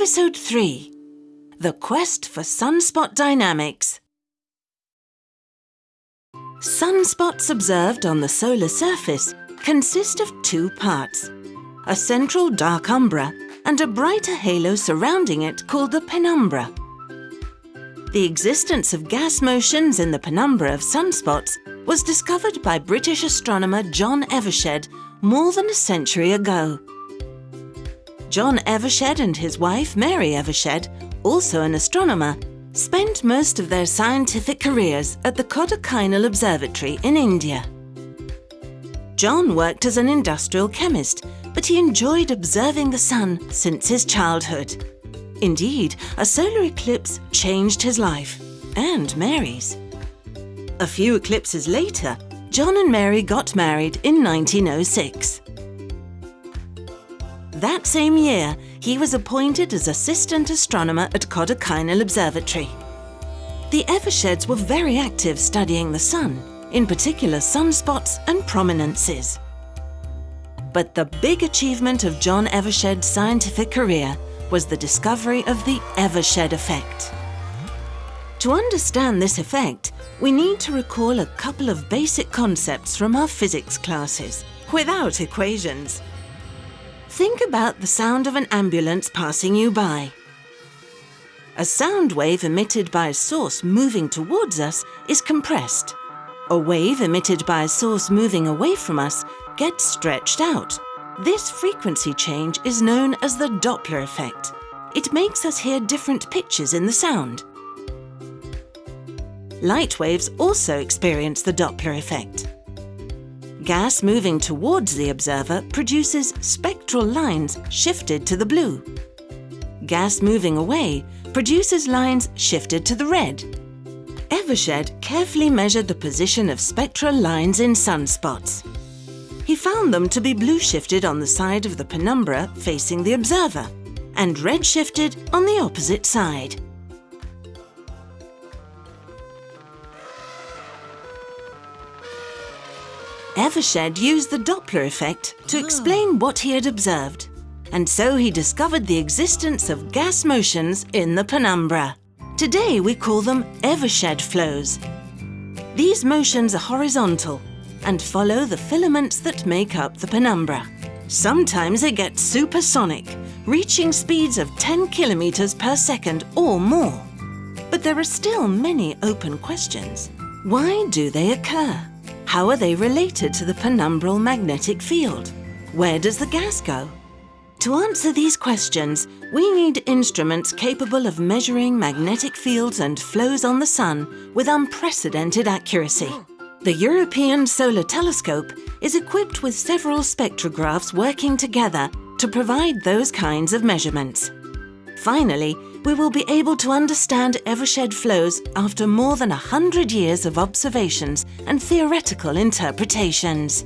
Episode 3 The Quest for Sunspot Dynamics. Sunspots observed on the solar surface consist of two parts a central dark umbra and a brighter halo surrounding it called the penumbra. The existence of gas motions in the penumbra of sunspots was discovered by British astronomer John Evershed more than a century ago. John Evershed and his wife Mary Evershed, also an astronomer, spent most of their scientific careers at the Kodaikanal Observatory in India. John worked as an industrial chemist, but he enjoyed observing the sun since his childhood. Indeed, a solar eclipse changed his life, and Mary's. A few eclipses later, John and Mary got married in 1906. That same year, he was appointed as assistant astronomer at Kodaikanal Observatory. The Eversheds were very active studying the sun, in particular sunspots and prominences. But the big achievement of John Evershed's scientific career was the discovery of the Evershed effect. To understand this effect, we need to recall a couple of basic concepts from our physics classes, without equations. Think about the sound of an ambulance passing you by. A sound wave emitted by a source moving towards us is compressed. A wave emitted by a source moving away from us gets stretched out. This frequency change is known as the Doppler effect. It makes us hear different pitches in the sound. Light waves also experience the Doppler effect. Gas moving towards the observer produces spectral lines shifted to the blue. Gas moving away produces lines shifted to the red. Evershed carefully measured the position of spectral lines in sunspots. He found them to be blue shifted on the side of the penumbra facing the observer and red shifted on the opposite side. Evershed used the Doppler effect to ah. explain what he had observed, and so he discovered the existence of gas motions in the penumbra. Today we call them Evershed flows. These motions are horizontal and follow the filaments that make up the penumbra. Sometimes it gets supersonic, reaching speeds of 10 kilometers per second or more. But there are still many open questions. Why do they occur? How are they related to the penumbral magnetic field? Where does the gas go? To answer these questions, we need instruments capable of measuring magnetic fields and flows on the Sun with unprecedented accuracy. The European Solar Telescope is equipped with several spectrographs working together to provide those kinds of measurements. Finally, we will be able to understand Evershed flows after more than 100 years of observations and theoretical interpretations.